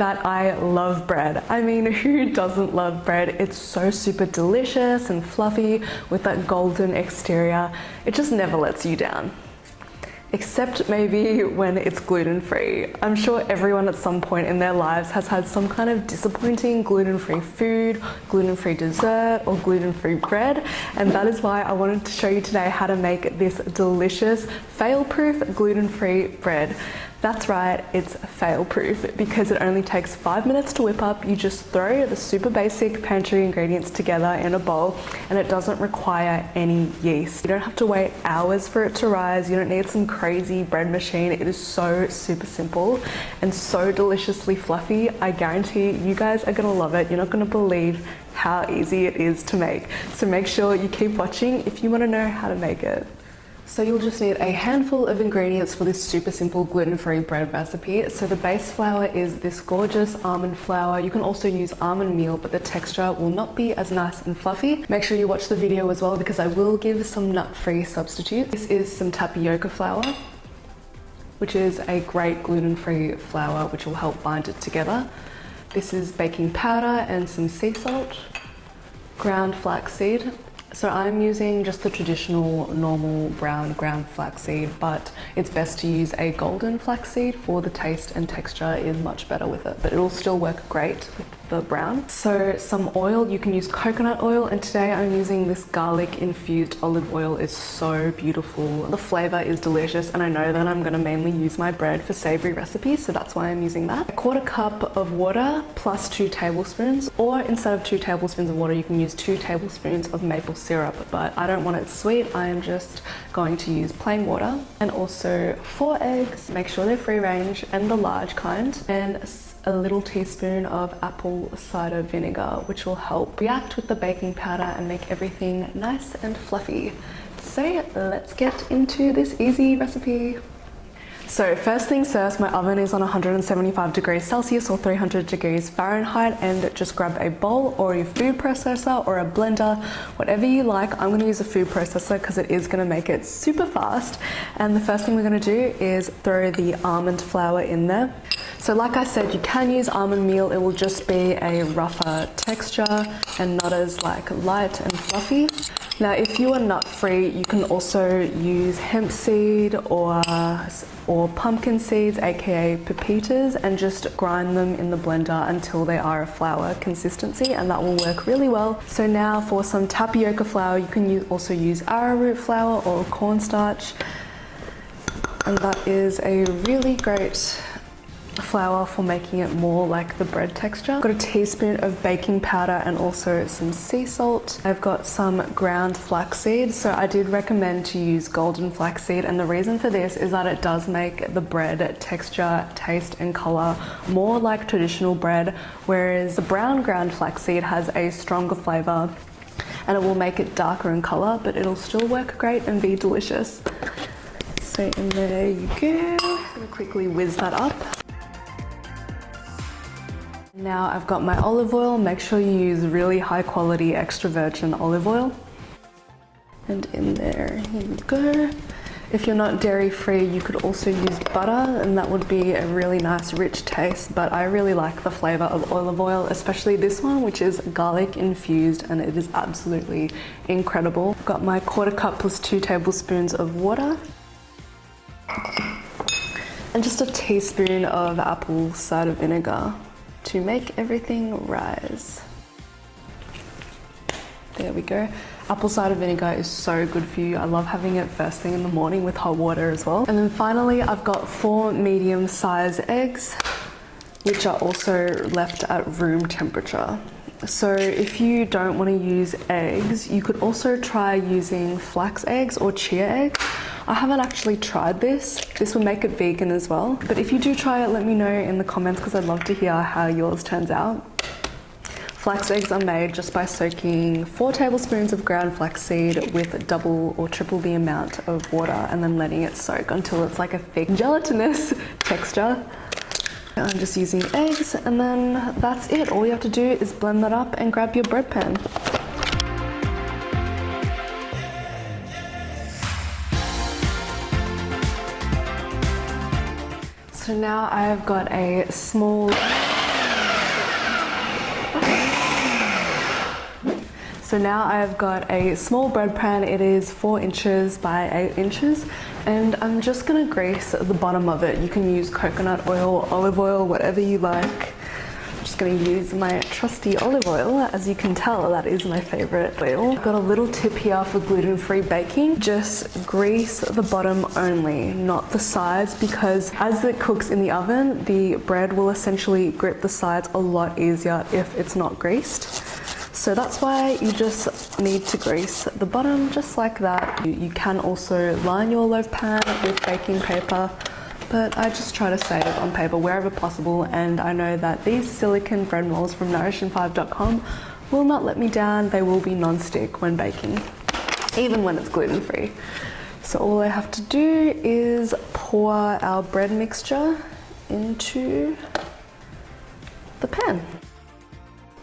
that I love bread. I mean, who doesn't love bread? It's so super delicious and fluffy with that golden exterior. It just never lets you down except maybe when it's gluten-free. I'm sure everyone at some point in their lives has had some kind of disappointing gluten-free food, gluten-free dessert, or gluten-free bread, and that is why I wanted to show you today how to make this delicious, fail-proof gluten-free bread. That's right, it's fail proof because it only takes five minutes to whip up. You just throw the super basic pantry ingredients together in a bowl and it doesn't require any yeast. You don't have to wait hours for it to rise. You don't need some crazy bread machine. It is so super simple and so deliciously fluffy. I guarantee you guys are gonna love it. You're not gonna believe how easy it is to make. So make sure you keep watching if you wanna know how to make it. So you'll just need a handful of ingredients for this super simple gluten-free bread recipe. So the base flour is this gorgeous almond flour. You can also use almond meal, but the texture will not be as nice and fluffy. Make sure you watch the video as well because I will give some nut-free substitutes. This is some tapioca flour, which is a great gluten-free flour which will help bind it together. This is baking powder and some sea salt, ground flaxseed, so I'm using just the traditional normal brown ground flaxseed, but it's best to use a golden flaxseed for the taste and texture is much better with it, but it'll still work great. with the brown. So some oil, you can use coconut oil and today I'm using this garlic infused olive oil. It's so beautiful. The flavor is delicious and I know that I'm gonna mainly use my bread for savory recipes so that's why I'm using that. A quarter cup of water plus two tablespoons or instead of two tablespoons of water you can use two tablespoons of maple syrup but I don't want it sweet. I am just going to use plain water and also four eggs. Make sure they're free range and the large kind and a little teaspoon of apple cider vinegar, which will help react with the baking powder and make everything nice and fluffy. So let's get into this easy recipe. So first things first, my oven is on 175 degrees Celsius or 300 degrees Fahrenheit and just grab a bowl or your food processor or a blender, whatever you like. I'm gonna use a food processor because it is gonna make it super fast. And the first thing we're gonna do is throw the almond flour in there. So like I said, you can use almond meal. It will just be a rougher texture and not as like light and fluffy. Now, if you are nut free, you can also use hemp seed or, or pumpkin seeds, aka pepitas, and just grind them in the blender until they are a flour consistency, and that will work really well. So now for some tapioca flour, you can use, also use arrowroot flour or cornstarch, and that is a really great flour for making it more like the bread texture. I've got a teaspoon of baking powder and also some sea salt. I've got some ground flaxseed. So I did recommend to use golden flaxseed and the reason for this is that it does make the bread texture, taste and color more like traditional bread whereas the brown ground flaxseed has a stronger flavor and it will make it darker in color but it'll still work great and be delicious. So in there you go. I'm gonna quickly whiz that up. Now I've got my olive oil. Make sure you use really high quality extra virgin olive oil. And in there, here we go. If you're not dairy free, you could also use butter and that would be a really nice rich taste, but I really like the flavor of olive oil, especially this one, which is garlic infused and it is absolutely incredible. Got my quarter cup plus two tablespoons of water and just a teaspoon of apple cider vinegar to make everything rise. There we go. Apple cider vinegar is so good for you. I love having it first thing in the morning with hot water as well. And then finally, I've got four medium size eggs, which are also left at room temperature. So if you don't want to use eggs, you could also try using flax eggs or chia eggs. I haven't actually tried this. This would make it vegan as well. But if you do try it, let me know in the comments because I'd love to hear how yours turns out. Flax eggs are made just by soaking four tablespoons of ground flaxseed with double or triple the amount of water and then letting it soak until it's like a thick gelatinous texture. I'm just using eggs and then that's it. All you have to do is blend that up and grab your bread pan. now I've got a small... So now I've got a small bread pan, it is 4 inches by 8 inches and I'm just going to grease the bottom of it. You can use coconut oil, olive oil, whatever you like. I'm just going to use my trusty olive oil. As you can tell, that is my favorite oil. I've got a little tip here for gluten-free baking. Just grease the bottom only, not the sides, because as it cooks in the oven, the bread will essentially grip the sides a lot easier if it's not greased. So that's why you just need to grease the bottom just like that. You, you can also line your loaf pan with baking paper but I just try to save on paper wherever possible and I know that these silicone bread molds from nourishing5.com will not let me down. They will be non-stick when baking, even when it's gluten-free. So all I have to do is pour our bread mixture into the pan.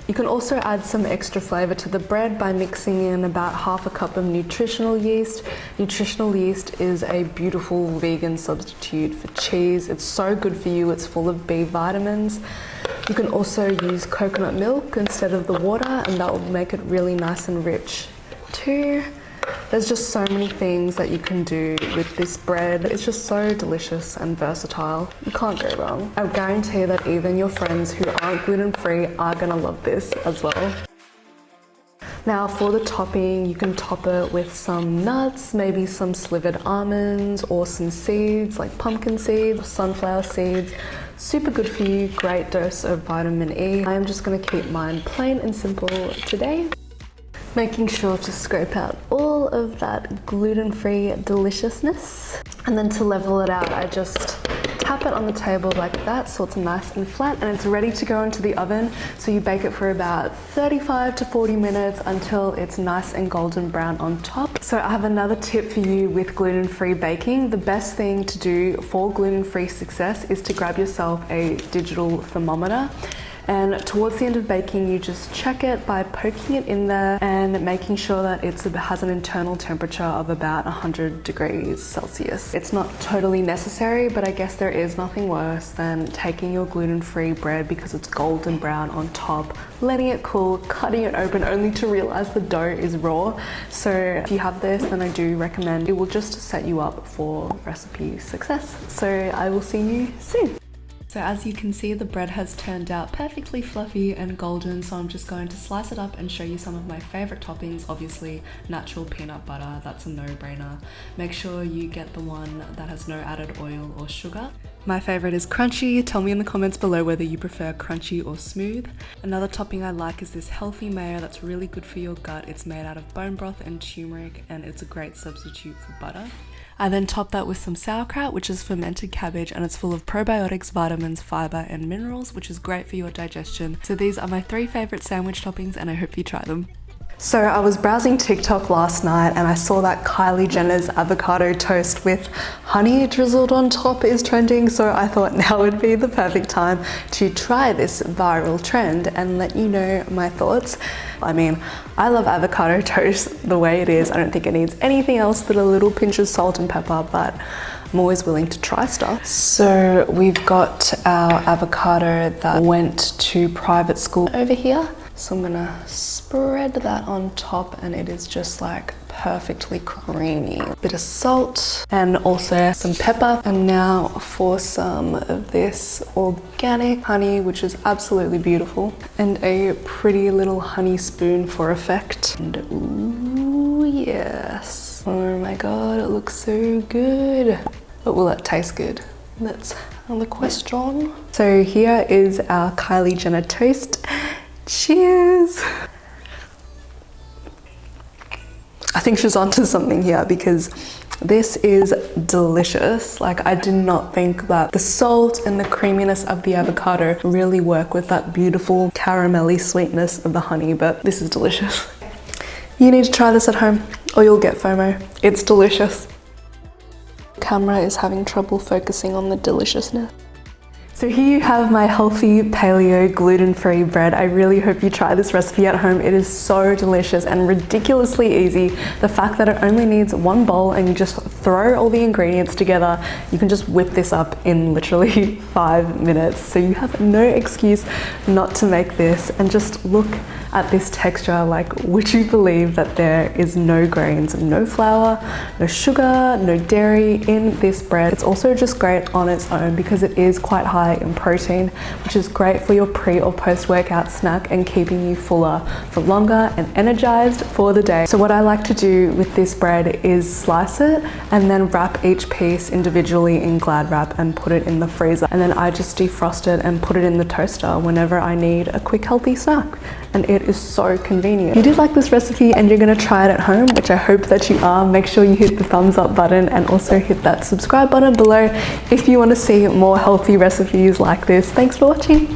You can also add some extra flavour to the bread by mixing in about half a cup of nutritional yeast. Nutritional yeast is a beautiful vegan substitute for cheese. It's so good for you, it's full of B vitamins. You can also use coconut milk instead of the water and that will make it really nice and rich too. There's just so many things that you can do with this bread. It's just so delicious and versatile. You can't go wrong. I guarantee that even your friends who aren't gluten-free are gonna love this as well. Now for the topping, you can top it with some nuts, maybe some slivered almonds or some seeds like pumpkin seeds, sunflower seeds. Super good for you, great dose of vitamin E. I'm just gonna keep mine plain and simple today making sure to scrape out all of that gluten-free deliciousness. And then to level it out, I just tap it on the table like that so it's nice and flat and it's ready to go into the oven. So you bake it for about 35 to 40 minutes until it's nice and golden brown on top. So I have another tip for you with gluten-free baking. The best thing to do for gluten-free success is to grab yourself a digital thermometer and towards the end of baking, you just check it by poking it in there and making sure that it has an internal temperature of about 100 degrees Celsius. It's not totally necessary, but I guess there is nothing worse than taking your gluten-free bread because it's golden brown on top, letting it cool, cutting it open only to realize the dough is raw. So if you have this, then I do recommend it will just set you up for recipe success. So I will see you soon. So as you can see, the bread has turned out perfectly fluffy and golden, so I'm just going to slice it up and show you some of my favorite toppings. Obviously, natural peanut butter, that's a no-brainer. Make sure you get the one that has no added oil or sugar. My favorite is crunchy. Tell me in the comments below whether you prefer crunchy or smooth. Another topping I like is this healthy mayo that's really good for your gut. It's made out of bone broth and turmeric and it's a great substitute for butter. I then top that with some sauerkraut, which is fermented cabbage and it's full of probiotics, vitamins, fiber, and minerals, which is great for your digestion. So these are my three favorite sandwich toppings and I hope you try them. So I was browsing TikTok last night and I saw that Kylie Jenner's avocado toast with honey drizzled on top is trending. So I thought now would be the perfect time to try this viral trend and let you know my thoughts. I mean, I love avocado toast the way it is. I don't think it needs anything else but a little pinch of salt and pepper, but I'm always willing to try stuff. So we've got our avocado that went to private school over here. So I'm gonna spread that on top and it is just like perfectly creamy. Bit of salt and also some pepper. And now for some of this organic honey, which is absolutely beautiful. And a pretty little honey spoon for effect. And ooh, yes. Oh my God, it looks so good. But will it taste good? That's the question. So here is our Kylie Jenner toast. Cheers! I think she's onto something here because this is delicious. Like I did not think that the salt and the creaminess of the avocado really work with that beautiful caramelly sweetness of the honey, but this is delicious. You need to try this at home or you'll get FOMO. It's delicious. Camera is having trouble focusing on the deliciousness. So here you have my healthy paleo gluten-free bread. I really hope you try this recipe at home. It is so delicious and ridiculously easy. The fact that it only needs one bowl and you just throw all the ingredients together, you can just whip this up in literally five minutes. So you have no excuse not to make this and just look at this texture, like would you believe that there is no grains, no flour, no sugar, no dairy in this bread. It's also just great on its own because it is quite high in protein, which is great for your pre or post workout snack and keeping you fuller for longer and energized for the day. So what I like to do with this bread is slice it and then wrap each piece individually in Glad Wrap and put it in the freezer. And then I just defrost it and put it in the toaster whenever I need a quick healthy snack. And it is so convenient. If you did like this recipe and you're gonna try it at home, which I hope that you are, make sure you hit the thumbs up button and also hit that subscribe button below if you wanna see more healthy recipes like this. Thanks for watching.